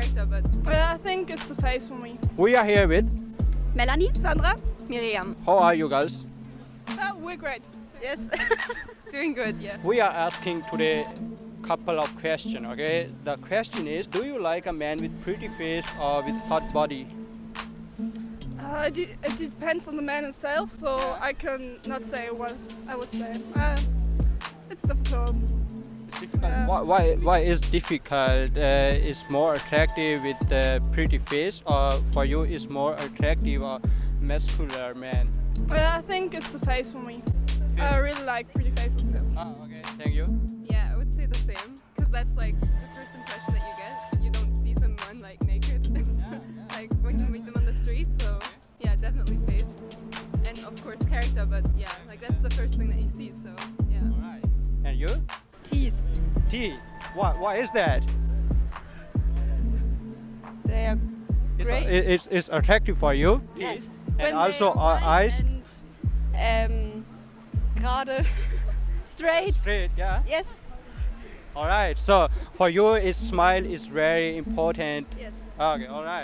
character, but Yeah, I think it's the face for me. We are here with. Melanie, Sandra? Miriam. How are you guys? Oh, we're great. Yes, doing good. Yeah. We are asking today couple of questions. Okay, the question is: Do you like a man with pretty face or with hot body? Uh, it, it depends on the man himself, so I can not say what I would say. Uh, it's difficult. It's difficult. Yeah. Why, why? Why is difficult? Uh, is more attractive with the pretty face, or for you is more attractive a muscular man? Yeah, I think it's the face for me. I really like pretty faces. Yes. Ah, okay. Thank you. Yeah, I would say the same because that's like the first impression that you get. You don't see someone like naked, like when you meet them on the street. So yeah, definitely face, and of course character. But yeah, like that's the first thing that you see. So Teeth. Why? Why is that? They are It's, Great. it- it's, it's attractive for you. yes. And also our eyes. And, um, gerade, straight. Straight. Yeah. Yes. All right. So for you, its smile is very important. Yes. Okay. All right.